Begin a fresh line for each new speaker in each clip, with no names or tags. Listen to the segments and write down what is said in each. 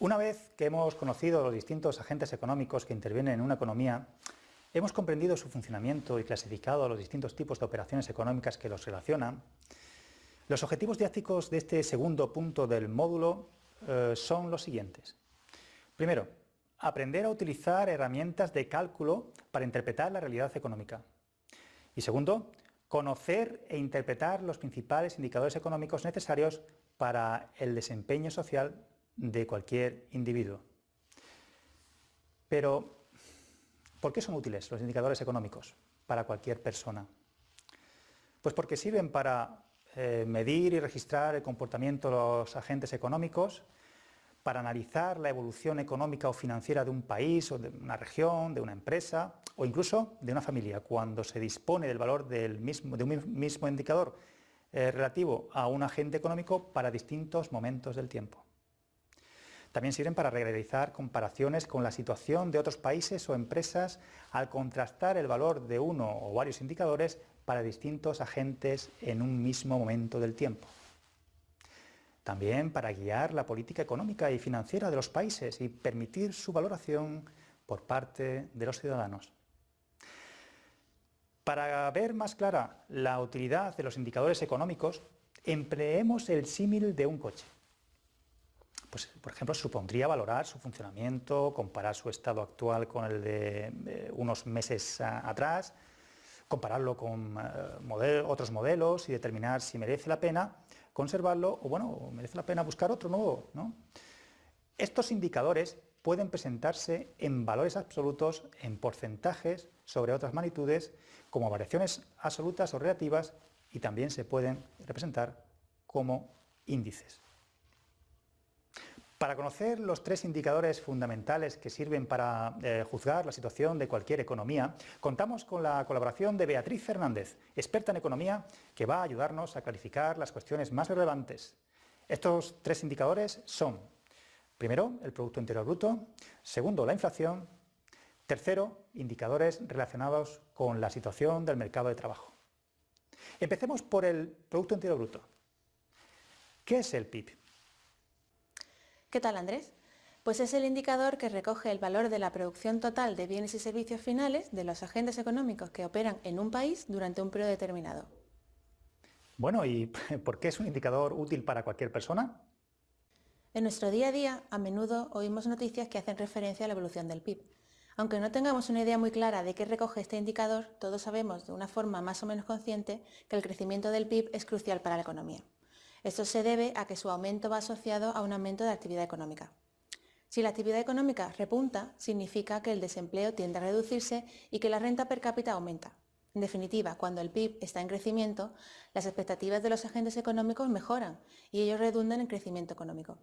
Una vez que hemos conocido los distintos agentes económicos que intervienen en una economía, hemos comprendido su funcionamiento y clasificado los distintos tipos de operaciones económicas que los relacionan, los objetivos didácticos de este segundo punto del módulo eh, son los siguientes. Primero, aprender a utilizar herramientas de cálculo para interpretar la realidad económica. Y segundo, conocer e interpretar los principales indicadores económicos necesarios para el desempeño social de cualquier individuo. Pero, ¿por qué son útiles los indicadores económicos para cualquier persona? Pues porque sirven para eh, medir y registrar el comportamiento de los agentes económicos, para analizar la evolución económica o financiera de un país o de una región, de una empresa o incluso de una familia. Cuando se dispone del valor del mismo, de un mismo indicador eh, relativo a un agente económico para distintos momentos del tiempo. También sirven para realizar comparaciones con la situación de otros países o empresas al contrastar el valor de uno o varios indicadores para distintos agentes en un mismo momento del tiempo. También para guiar la política económica y financiera de los países y permitir su valoración por parte de los ciudadanos. Para ver más clara la utilidad de los indicadores económicos, empleemos el símil de un coche pues, por ejemplo, supondría valorar su funcionamiento, comparar su estado actual con el de unos meses atrás, compararlo con eh, otros modelos y determinar si merece la pena conservarlo o, bueno, merece la pena buscar otro nuevo. Estos indicadores pueden presentarse en valores absolutos, en porcentajes sobre otras magnitudes, como variaciones absolutas o relativas, y también se pueden representar como índices. Para conocer los tres indicadores fundamentales que sirven para eh, juzgar la situación de cualquier economía, contamos con la colaboración de Beatriz Fernández, experta en economía, que va a ayudarnos a clarificar las cuestiones más relevantes. Estos tres indicadores son, primero, el Producto Interior Bruto, segundo, la inflación, tercero, indicadores relacionados con la situación del mercado de trabajo. Empecemos por el Producto Interior Bruto. ¿Qué es el PIB?
¿Qué tal Andrés? Pues es el indicador que recoge el valor de la producción total de bienes y servicios finales de los agentes económicos que operan en un país durante un periodo determinado.
Bueno, ¿y por qué es un indicador útil para cualquier persona?
En nuestro día a día, a menudo oímos noticias que hacen referencia a la evolución del PIB. Aunque no tengamos una idea muy clara de qué recoge este indicador, todos sabemos de una forma más o menos consciente que el crecimiento del PIB es crucial para la economía. Esto se debe a que su aumento va asociado a un aumento de actividad económica. Si la actividad económica repunta, significa que el desempleo tiende a reducirse y que la renta per cápita aumenta. En definitiva, cuando el PIB está en crecimiento, las expectativas de los agentes económicos mejoran y ellos redundan en crecimiento económico.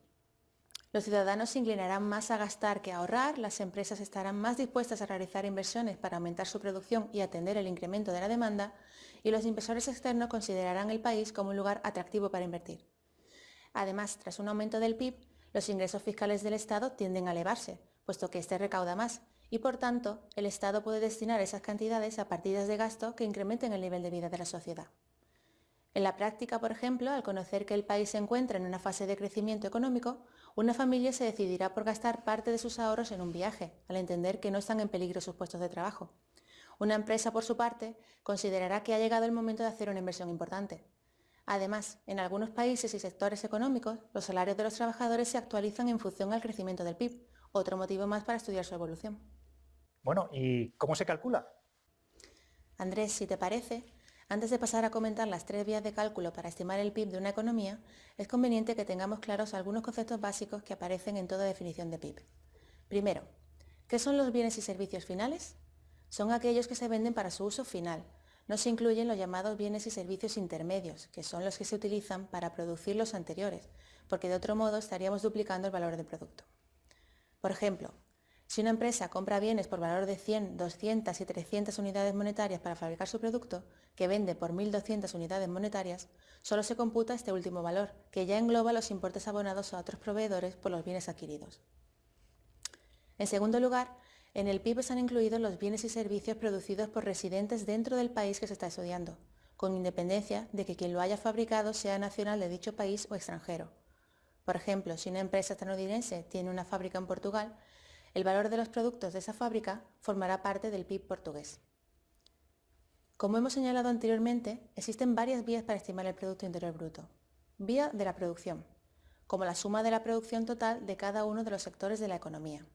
Los ciudadanos se inclinarán más a gastar que a ahorrar, las empresas estarán más dispuestas a realizar inversiones para aumentar su producción y atender el incremento de la demanda, y los inversores externos considerarán el país como un lugar atractivo para invertir. Además, tras un aumento del PIB, los ingresos fiscales del Estado tienden a elevarse, puesto que éste recauda más, y por tanto, el Estado puede destinar esas cantidades a partidas de gasto que incrementen el nivel de vida de la sociedad. En la práctica, por ejemplo, al conocer que el país se encuentra en una fase de crecimiento económico, una familia se decidirá por gastar parte de sus ahorros en un viaje, al entender que no están en peligro sus puestos de trabajo. Una empresa, por su parte, considerará que ha llegado el momento de hacer una inversión importante. Además, en algunos países y sectores económicos, los salarios de los trabajadores se actualizan en función al crecimiento del PIB, otro motivo más para estudiar su evolución.
Bueno, ¿y cómo se calcula?
Andrés, si te parece, antes de pasar a comentar las tres vías de cálculo para estimar el PIB de una economía, es conveniente que tengamos claros algunos conceptos básicos que aparecen en toda definición de PIB. Primero, ¿qué son los bienes y servicios finales? Son aquellos que se venden para su uso final. No se incluyen los llamados bienes y servicios intermedios, que son los que se utilizan para producir los anteriores, porque de otro modo estaríamos duplicando el valor del producto. Por ejemplo, si una empresa compra bienes por valor de 100, 200 y 300 unidades monetarias para fabricar su producto, que vende por 1.200 unidades monetarias, solo se computa este último valor, que ya engloba los importes abonados a otros proveedores por los bienes adquiridos. En segundo lugar, en el PIB están incluidos los bienes y servicios producidos por residentes dentro del país que se está estudiando, con independencia de que quien lo haya fabricado sea nacional de dicho país o extranjero. Por ejemplo, si una empresa estadounidense tiene una fábrica en Portugal, el valor de los productos de esa fábrica formará parte del PIB portugués. Como hemos señalado anteriormente, existen varias vías para estimar el Producto Interior Bruto. Vía de la producción, como la suma de la producción total de cada uno de los sectores de la economía.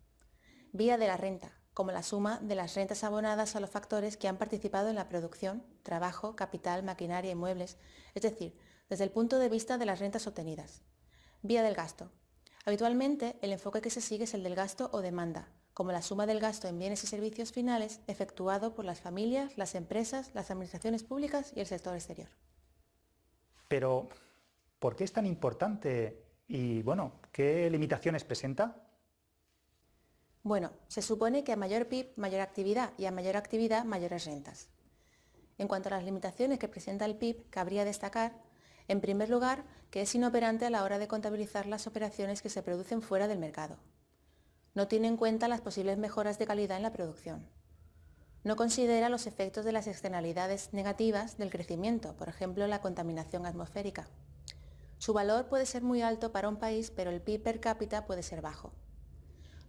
Vía de la renta, como la suma de las rentas abonadas a los factores que han participado en la producción, trabajo, capital, maquinaria y muebles, es decir, desde el punto de vista de las rentas obtenidas. Vía del gasto. Habitualmente, el enfoque que se sigue es el del gasto o demanda, como la suma del gasto en bienes y servicios finales efectuado por las familias, las empresas, las administraciones públicas y el sector exterior.
Pero, ¿por qué es tan importante y, bueno, qué limitaciones presenta?
Bueno, se supone que a mayor PIB, mayor actividad y a mayor actividad, mayores rentas. En cuanto a las limitaciones que presenta el PIB, cabría destacar, en primer lugar, que es inoperante a la hora de contabilizar las operaciones que se producen fuera del mercado. No tiene en cuenta las posibles mejoras de calidad en la producción. No considera los efectos de las externalidades negativas del crecimiento, por ejemplo la contaminación atmosférica. Su valor puede ser muy alto para un país, pero el PIB per cápita puede ser bajo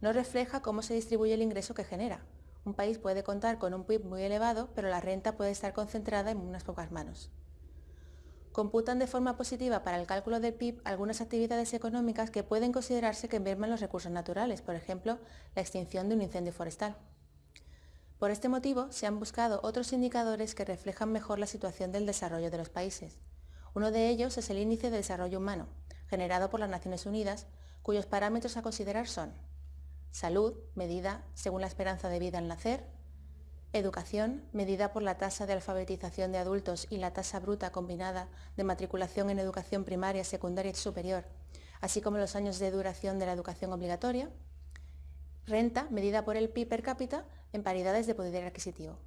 no refleja cómo se distribuye el ingreso que genera. Un país puede contar con un PIB muy elevado, pero la renta puede estar concentrada en unas pocas manos. Computan de forma positiva para el cálculo del PIB algunas actividades económicas que pueden considerarse que merman los recursos naturales, por ejemplo, la extinción de un incendio forestal. Por este motivo, se han buscado otros indicadores que reflejan mejor la situación del desarrollo de los países. Uno de ellos es el Índice de Desarrollo Humano, generado por las Naciones Unidas, cuyos parámetros a considerar son Salud, medida según la esperanza de vida al nacer. Educación, medida por la tasa de alfabetización de adultos y la tasa bruta combinada de matriculación en educación primaria, secundaria y superior, así como los años de duración de la educación obligatoria. Renta, medida por el PIB per cápita en paridades de poder adquisitivo.